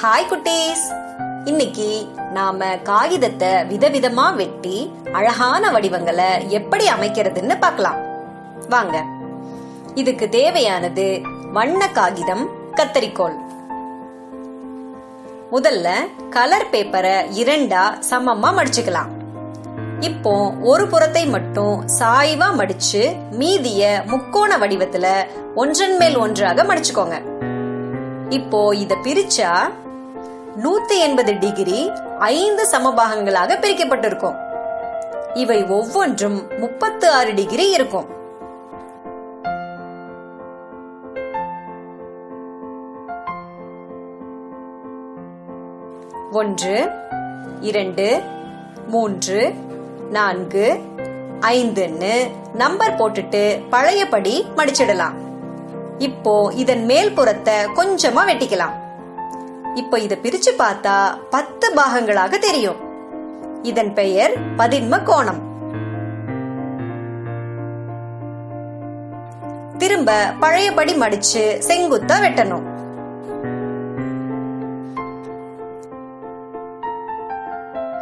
Hi குட்டீஸ். இன்னைக்கு நாம காகிதத்தை விதவிதமா வெட்டி அழகான வடிவங்களை எப்படி அமைக்கிறதுன்னு பார்க்கலாம். வாங்க. இதுக்கு தேவையானது வண்ண காகிதம் கத்தரிக்கோல் முதல்ல கலர் பேப்பரை இரண்டா சமமா மடிச்சுக்கலாம். இப்போ ஒரு புறத்தை மட்டும் சாய்வா மடிச்சு மீதிய முக்கோண வடிவத்துல ஒன்றன் மேல் ஒன்றாக மடிச்சுக்கோங்க. இப்போ இத பிரிச்சா நூத்தி எண்பது டிகிரி ஐந்து சமபாகங்களாக பிரிக்கப்பட்டிருக்கும். இவை ஒவ்வொன்றும் முப்பத்து ஆறு டிகிரி இருக்கும். ஒன்று இரண்டு மூன்று நான்கு ஐந்துன்னு நம்பர் போட்டுட்டு பழையபடி மடிச்சிடலாம். இப்போ இதன் மேல் புறத்தை கொஞ்சமா வெட்டிக்கலாம். இப்போ இத பிரிச்சு பார்த்தா பத்து பாகங்களாக தெரியும். இதன் பெயர் பதின்ம கோணம். திரும்ப பழையபடி மடிச்சு செங்குத்தா வெட்டணும்.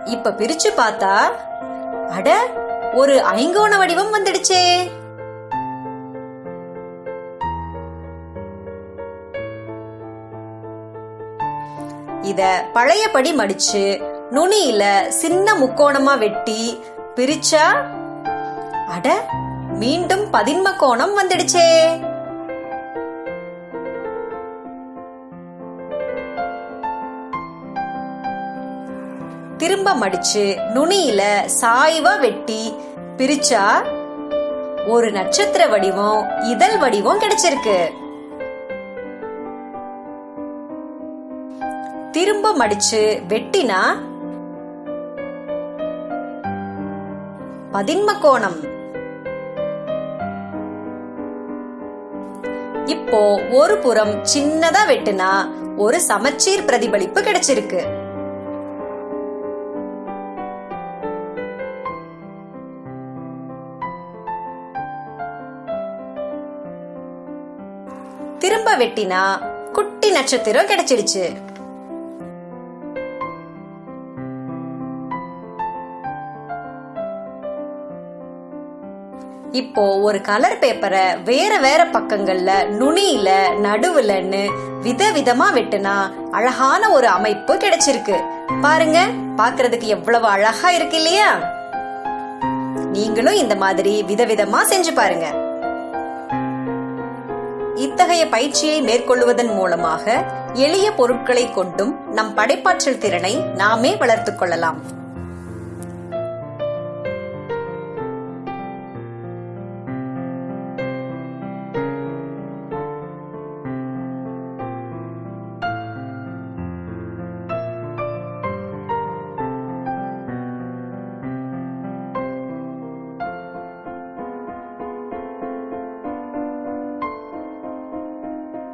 இப்ப பிரிச்சு பார்த்தா அட ஒரு ஐங்கோண வடிவம் வந்துடுச்சே. இத பழையபடி மடிச்சு நுனியில சின்ன முக்கோணமா வெட்டி பிரிச்சா அட மீண்டும் பதின்ம கோணம் வந்துடுச்சே. திரும்ப மடிச்சு நுனியில சாய்வா வெட்டி பிரிச்சா ஒரு நட்சத்திர வடிவம் இதழ் வடிவம் கிடைச்சிருக்கு. திரும்ப மடிச்சு வெட்டினா பதின்ம கோணம் இப்போ ஒரு புறம் சின்னதா வெட்டுனா ஒரு சமச்சீர் பிரதிபலிப்பு கிடைச்சிருக்கு. திரும்ப வெட்டினா குட்டி நட்சத்திரம் கிடைச்சிடுச்சு. இப்போ ஒரு கலர் பேப்பரை வேற வேற பக்கங்கள்ல நுனியில நடுவுலன்னு விதவிதமா வெட்டுனா அழகான ஒரு அமைப்பு கிடைச்சிருக்கு. பாருங்க பாக்குறதுக்கு எவ்வளவு அழகா இருக்கு இல்லையா? நீங்களும் இந்த மாதிரி விதவிதமா செஞ்சு பாருங்க. இத்தகைய பயிற்சியை மேற்கொள்வதன் மூலமாக எளிய பொருட்களை கொண்டும் நம் படைப்பாற்றல் திறனை நாமே வளர்த்துக் கொள்ளலாம்.